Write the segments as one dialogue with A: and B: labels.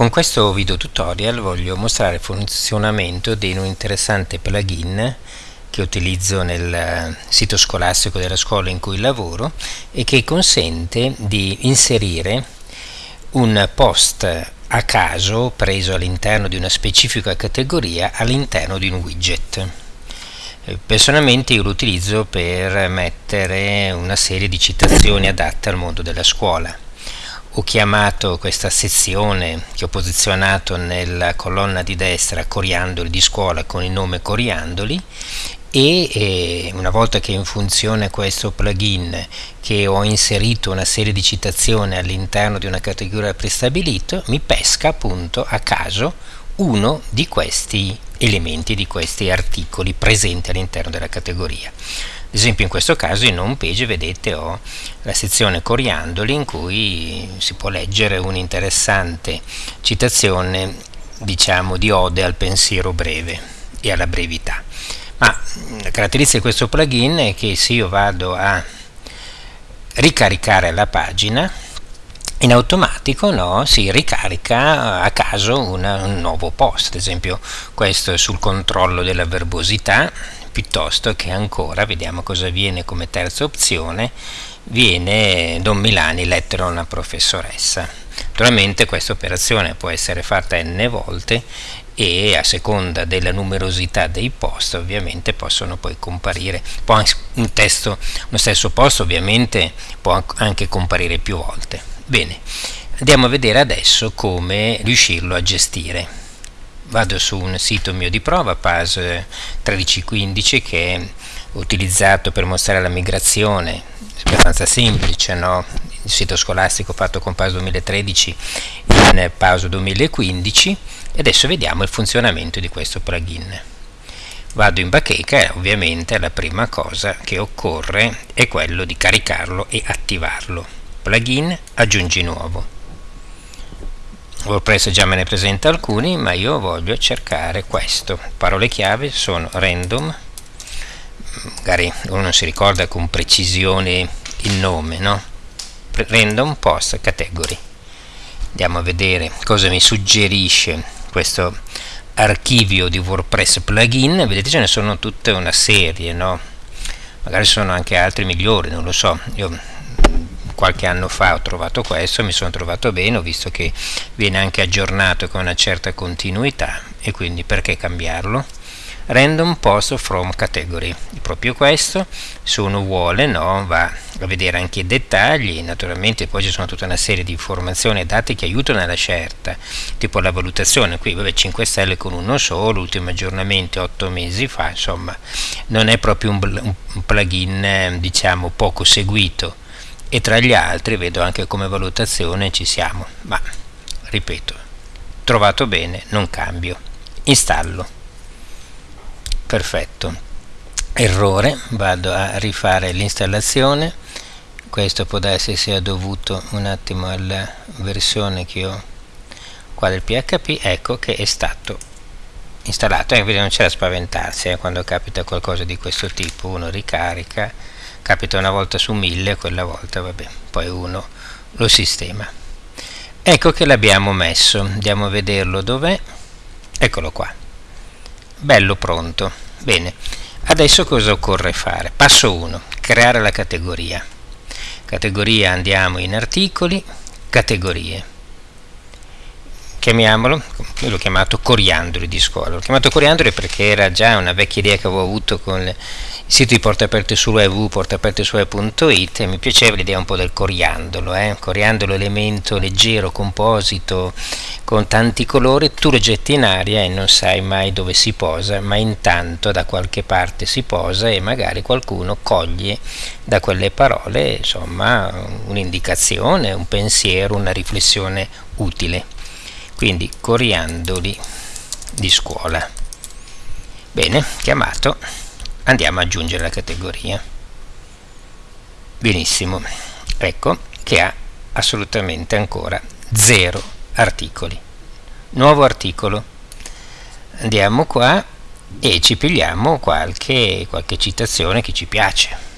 A: Con questo video tutorial voglio mostrare il funzionamento di un interessante plugin che utilizzo nel eh, sito scolastico della scuola in cui lavoro e che consente di inserire un post a caso preso all'interno di una specifica categoria all'interno di un widget. Eh, personalmente io lo utilizzo per mettere una serie di citazioni adatte al mondo della scuola ho chiamato questa sezione che ho posizionato nella colonna di destra coriandoli di scuola con il nome coriandoli e eh, una volta che funzione questo plugin che ho inserito una serie di citazioni all'interno di una categoria prestabilito mi pesca appunto a caso uno di questi elementi di questi articoli presenti all'interno della categoria ad esempio in questo caso in home page vedete ho la sezione coriandoli in cui si può leggere un'interessante citazione diciamo di ode al pensiero breve e alla brevità. Ma la caratteristica di questo plugin è che se io vado a ricaricare la pagina in automatico no, si ricarica a caso una, un nuovo post. Ad esempio questo è sul controllo della verbosità piuttosto che ancora, vediamo cosa viene come terza opzione, viene Don Milani lettera a una professoressa. Naturalmente questa operazione può essere fatta n volte e a seconda della numerosità dei post ovviamente possono poi comparire, può un testo, uno stesso post ovviamente può anche comparire più volte. Bene, andiamo a vedere adesso come riuscirlo a gestire vado su un sito mio di prova, PAS 1315, che è utilizzato per mostrare la migrazione, abbastanza semplice, no? il sito scolastico fatto con PAS 2013 in PAS 2015 e adesso vediamo il funzionamento di questo plugin. Vado in bacheca e ovviamente la prima cosa che occorre è quello di caricarlo e attivarlo. Plugin aggiungi nuovo WordPress già me ne presenta alcuni ma io voglio cercare questo. Parole chiave sono random. Magari uno non si ricorda con precisione il nome no? random post category. Andiamo a vedere cosa mi suggerisce questo archivio di WordPress plugin. Vedete ce ne sono tutta una serie no? magari sono anche altri migliori non lo so. Io qualche anno fa ho trovato questo, mi sono trovato bene, ho visto che viene anche aggiornato con una certa continuità. E quindi perché cambiarlo? Random Post from Category, proprio questo, se uno vuole no, va a vedere anche i dettagli, naturalmente poi ci sono tutta una serie di informazioni e dati che aiutano alla scelta, tipo la valutazione, qui vabbè 5 stelle con uno solo, ultimo aggiornamento 8 mesi fa, insomma non è proprio un, un plugin eh, diciamo poco seguito, e tra gli altri vedo anche come valutazione ci siamo. Ma ripeto trovato bene non cambio. Installo. Perfetto. Errore. Vado a rifare l'installazione. Questo può darsi sia dovuto un attimo alla versione che ho qua del php ecco che è stato installato. E eh, non c'è da spaventarsi eh, quando capita qualcosa di questo tipo. Uno ricarica capita una volta su mille quella volta vabbè poi uno lo sistema. Ecco che l'abbiamo messo andiamo a vederlo dov'è. Eccolo qua. Bello pronto. Bene adesso cosa occorre fare? Passo 1 creare la categoria. Categoria andiamo in articoli. Categorie chiamiamolo, io l'ho chiamato coriandoli di scuola, l'ho chiamato coriandoli perché era già una vecchia idea che avevo avuto con il sito di Porta Aperte su www.portaaperte e mi piaceva l'idea un po' del coriandolo, eh? coriandolo elemento leggero, composito, con tanti colori, tu lo getti in aria e non sai mai dove si posa, ma intanto da qualche parte si posa e magari qualcuno coglie da quelle parole insomma un'indicazione, un pensiero, una riflessione utile quindi coriandoli di scuola. Bene chiamato. Andiamo ad aggiungere la categoria. Benissimo. Ecco che ha assolutamente ancora zero articoli. Nuovo articolo. Andiamo qua e ci pigliamo qualche, qualche citazione che ci piace.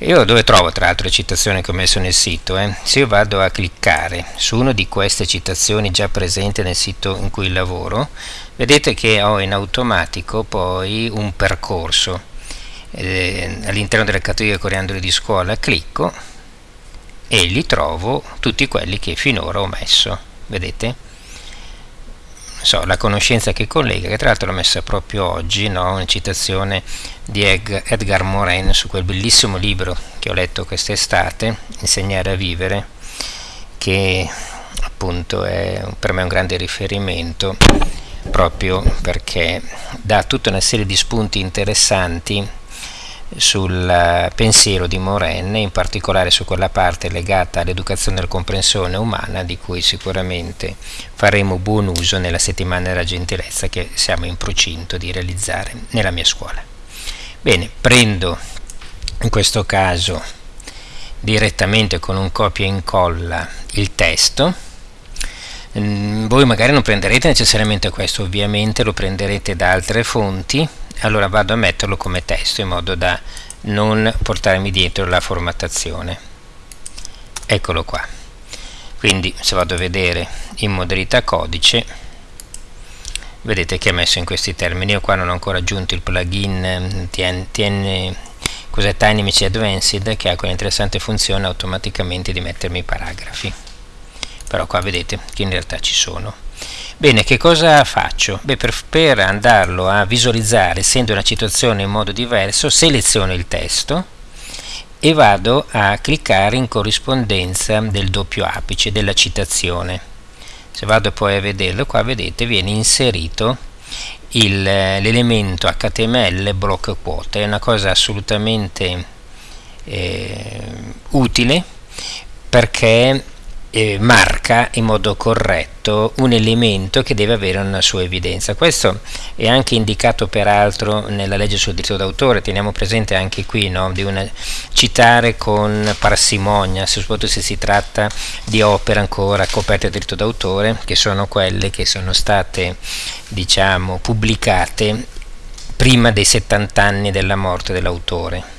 A: Io dove trovo tra l'altro le citazioni che ho messo nel sito? Eh? Se io vado a cliccare su una di queste citazioni già presenti nel sito in cui lavoro, vedete che ho in automatico poi un percorso eh, all'interno delle categorie coriandoli di scuola, clicco e li trovo tutti quelli che finora ho messo, vedete? So, la conoscenza che collega, che tra l'altro l'ho messa proprio oggi, no? una citazione di Edgar Morin su quel bellissimo libro che ho letto quest'estate, Insegnare a vivere, che appunto è per me un grande riferimento proprio perché dà tutta una serie di spunti interessanti sul eh, pensiero di Moren, in particolare su quella parte legata all'educazione e alla comprensione umana, di cui sicuramente faremo buon uso nella settimana della gentilezza che siamo in procinto di realizzare nella mia scuola. Bene, prendo in questo caso direttamente con un copia e incolla il testo, mm, voi magari non prenderete necessariamente questo, ovviamente lo prenderete da altre fonti, allora vado a metterlo come testo in modo da non portarmi dietro la formattazione. Eccolo qua. Quindi se vado a vedere in modalità codice vedete che è messo in questi termini. Io qua non ho ancora aggiunto il plugin TN, TN cos'è TinyMC Advanced che ha quell'interessante funzione automaticamente di mettermi i paragrafi. Però qua vedete che in realtà ci sono Bene, che cosa faccio? Beh, per, per andarlo a visualizzare, essendo una citazione in modo diverso, seleziono il testo e vado a cliccare in corrispondenza del doppio apice della citazione. Se vado poi a vederlo, qua vedete viene inserito l'elemento HTML block quote, è una cosa assolutamente eh, utile perché eh, marca in modo corretto un elemento che deve avere una sua evidenza. Questo è anche indicato peraltro nella legge sul diritto d'autore, teniamo presente anche qui no, di una, citare con parsimonia, soprattutto se si tratta di opere ancora coperte da diritto d'autore, che sono quelle che sono state diciamo, pubblicate prima dei 70 anni della morte dell'autore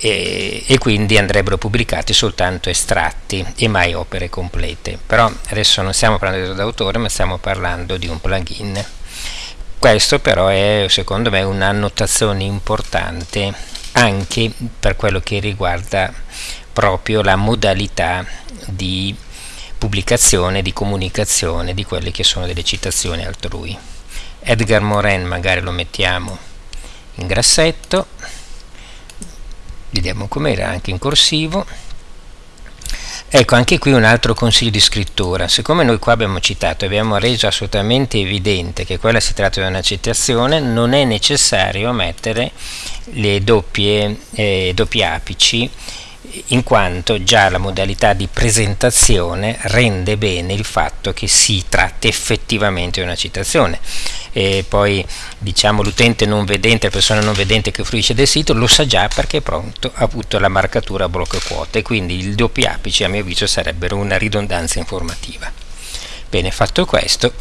A: e, e, quindi andrebbero pubblicati soltanto estratti e mai opere complete. Però adesso non stiamo parlando di d'autore, ma stiamo parlando di un plugin. Questo però è secondo me un'annotazione importante anche per quello che riguarda proprio la modalità di pubblicazione, di comunicazione di quelle che sono delle citazioni altrui. Edgar Morin magari lo mettiamo in grassetto vediamo com'era anche in corsivo. Ecco anche qui un altro consiglio di scrittura. Siccome noi qua abbiamo citato abbiamo reso assolutamente evidente che quella si tratta di una citazione non è necessario mettere le doppie, eh, doppi apici in quanto già la modalità di presentazione rende bene il fatto che si tratti effettivamente di una citazione e poi diciamo l'utente non vedente, la persona non vedente che fruisce del sito lo sa già perché è pronto, ha avuto la marcatura blocco quote. Quindi il doppi apice a mio avviso sarebbero una ridondanza informativa. Bene fatto questo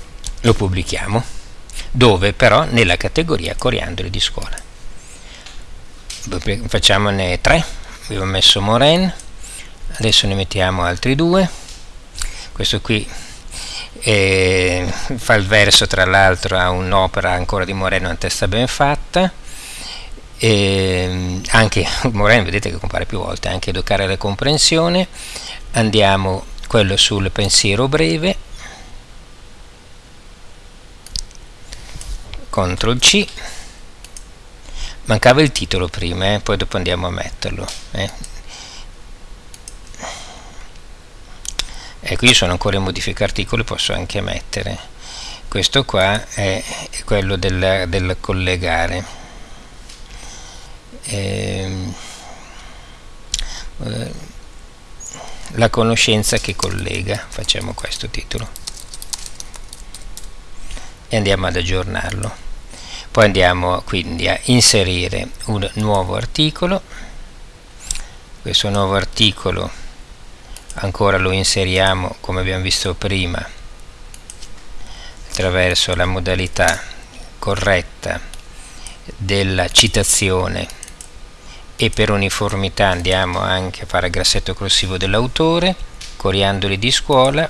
A: lo pubblichiamo dove però nella categoria coriandoli di scuola. Facciamone tre. Abbiamo messo Moren adesso ne mettiamo altri due. Questo qui eh, fa il verso tra l'altro a un'opera ancora di Moreno in testa ben fatta e anche Moreno vedete che compare più volte anche educare la comprensione andiamo quello sul pensiero breve CTRL C mancava il titolo prima eh? poi dopo andiamo a metterlo eh? E qui sono ancora in modifica articoli posso anche mettere. Questo qua è quello del, del collegare. Ehm, eh, la conoscenza che collega facciamo questo titolo. E andiamo ad aggiornarlo. Poi andiamo quindi a inserire un nuovo articolo. Questo nuovo articolo ancora lo inseriamo come abbiamo visto prima attraverso la modalità corretta della citazione. E per uniformità andiamo anche a fare grassetto corsivo dell'autore coriandoli di scuola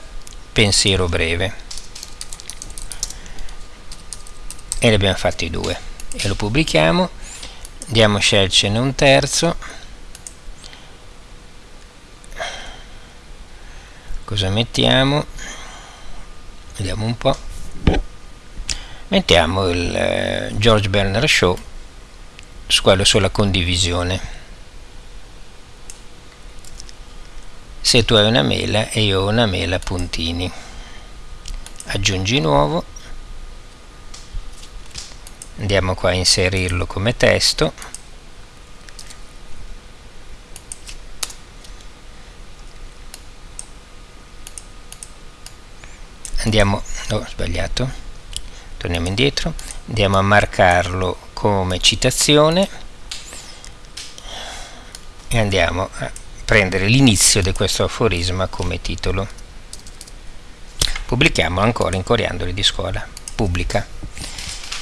A: pensiero breve. E ne abbiamo fatti due. E lo pubblichiamo. Andiamo a scegliercene un terzo cosa mettiamo? Vediamo un po' mettiamo il eh, George Bernard Shaw su quello sulla condivisione. Se tu hai una mela e io ho una mela puntini. Aggiungi nuovo. Andiamo qua a inserirlo come testo andiamo ho sbagliato. Torniamo indietro. Andiamo a marcarlo come citazione. E andiamo a prendere l'inizio di questo aforisma come titolo. Pubblichiamo ancora in coriandoli di scuola pubblica.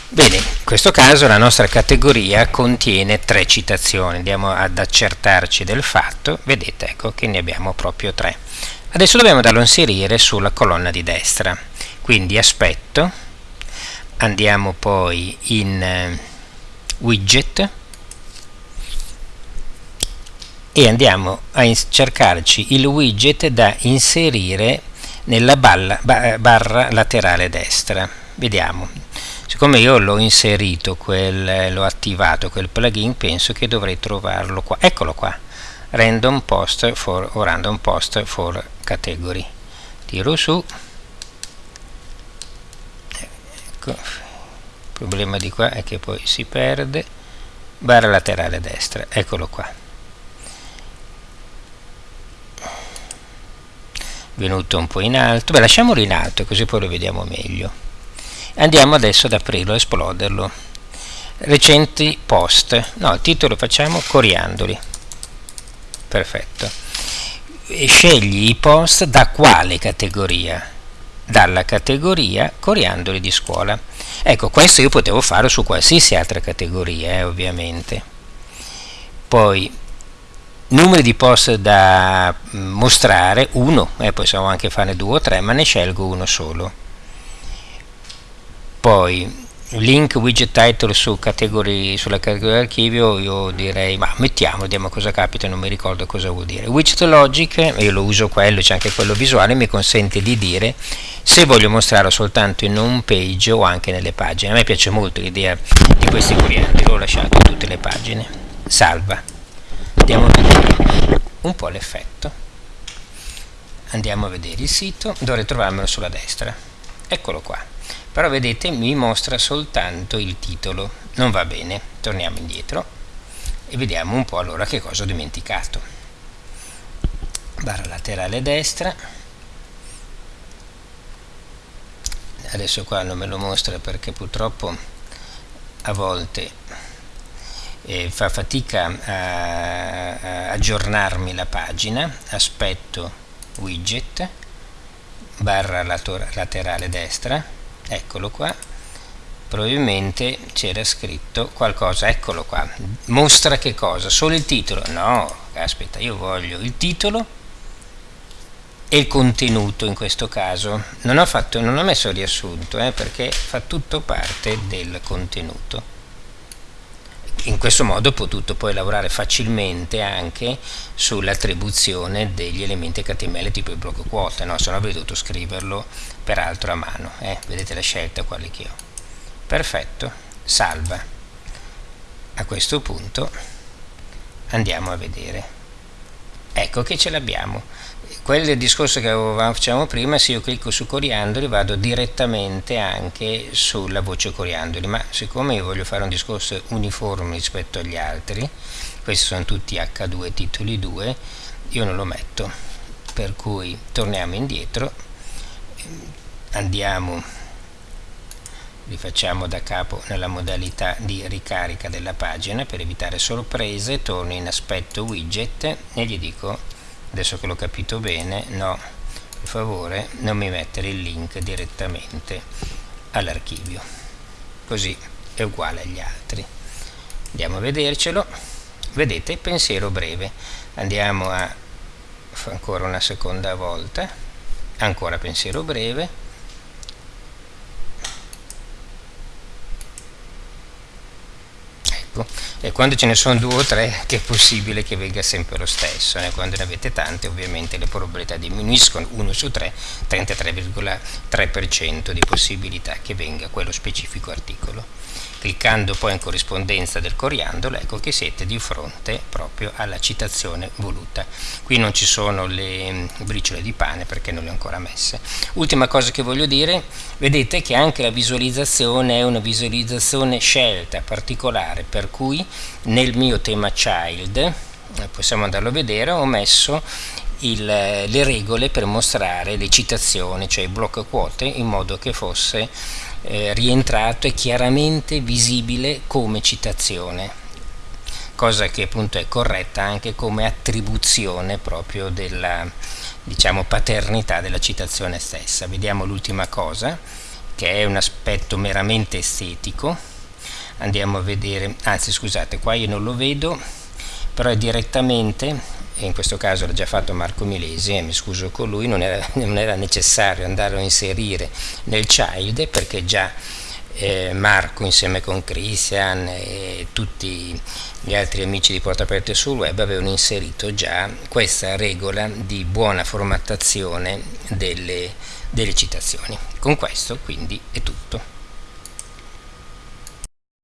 A: Bene in questo caso la nostra categoria contiene tre citazioni. Andiamo ad accertarci del fatto. Vedete ecco che ne abbiamo proprio tre adesso dobbiamo darlo inserire sulla colonna di destra. Quindi aspetto. Andiamo poi in eh, widget. E andiamo a cercarci il widget da inserire nella balla, barra laterale destra. Vediamo. Siccome io l'ho inserito l'ho attivato quel plugin penso che dovrei trovarlo qua. Eccolo qua random post for o random post for category. Tiro su. Ecco. Il problema di qua è che poi si perde. Barra laterale destra eccolo qua. Venuto un po' in alto. Beh lasciamolo in alto così poi lo vediamo meglio. Andiamo adesso ad aprirlo a esploderlo. Recenti post. No il titolo facciamo coriandoli perfetto. Scegli i post da quale categoria? Dalla categoria coriandoli di scuola. Ecco questo io potevo fare su qualsiasi altra categoria eh, ovviamente. Poi numeri di post da mm, mostrare uno eh, possiamo anche fare due o tre ma ne scelgo uno solo. Poi link widget title su category, sulla categoria archivio io direi ma mettiamo vediamo cosa capita non mi ricordo cosa vuol dire. Widget logic io lo uso quello c'è anche quello visuale mi consente di dire se voglio mostrarlo soltanto in home page o anche nelle pagine. A me piace molto l'idea di questi clienti l'ho lasciato in tutte le pagine. Salva. Andiamo a vedere un po' l'effetto. Andiamo a vedere il sito dovrei trovarmelo sulla destra. Eccolo qua però vedete mi mostra soltanto il titolo. Non va bene. Torniamo indietro e vediamo un po' allora che cosa ho dimenticato. Barra laterale destra. Adesso qua non me lo mostra perché purtroppo a volte eh, fa fatica a, a aggiornarmi la pagina. Aspetto widget barra laterale destra eccolo qua. Probabilmente c'era scritto qualcosa eccolo qua. Mostra che cosa? Solo il titolo? No aspetta io voglio il titolo e il contenuto in questo caso. Non ho, fatto, non ho messo riassunto eh, perché fa tutto parte del contenuto in questo modo ho potuto poi lavorare facilmente anche sull'attribuzione degli elementi HTML tipo il blocco quote, no? se no avrei dovuto scriverlo peraltro a mano, eh? vedete la scelta quale che ho. Perfetto, salva. A questo punto andiamo a vedere. Ecco che ce l'abbiamo quel discorso che facevamo prima se io clicco su coriandoli vado direttamente anche sulla voce coriandoli ma siccome io voglio fare un discorso uniforme rispetto agli altri questi sono tutti H2 titoli 2 io non lo metto. Per cui torniamo indietro andiamo rifacciamo da capo nella modalità di ricarica della pagina per evitare sorprese torno in aspetto widget e gli dico adesso che l'ho capito bene no per favore non mi mettere il link direttamente all'archivio. Così è uguale agli altri. Andiamo a vedercelo. Vedete pensiero breve. Andiamo a ancora una seconda volta. Ancora pensiero breve ecco e quando ce ne sono due o tre che è possibile che venga sempre lo stesso eh? quando ne avete tante ovviamente le probabilità diminuiscono 1 su 3 33,3% di possibilità che venga quello specifico articolo cliccando poi in corrispondenza del coriandolo ecco che siete di fronte proprio alla citazione voluta. Qui non ci sono le mm, briciole di pane perché non le ho ancora messe. Ultima cosa che voglio dire vedete che anche la visualizzazione è una visualizzazione scelta particolare per cui nel mio tema child eh, possiamo andarlo a vedere ho messo il, le regole per mostrare le citazioni cioè i blocco quote in modo che fosse eh, rientrato e chiaramente visibile come citazione cosa che appunto è corretta anche come attribuzione proprio della diciamo paternità della citazione stessa. Vediamo l'ultima cosa che è un aspetto meramente estetico. Andiamo a vedere anzi scusate qua io non lo vedo però è direttamente in questo caso l'ha già fatto Marco Milesi e mi scuso con lui, non era, non era necessario andare a inserire nel child perché già eh, Marco insieme con Christian e tutti gli altri amici di Porta Aperte sul web avevano inserito già questa regola di buona formattazione delle, delle citazioni. Con questo quindi è tutto.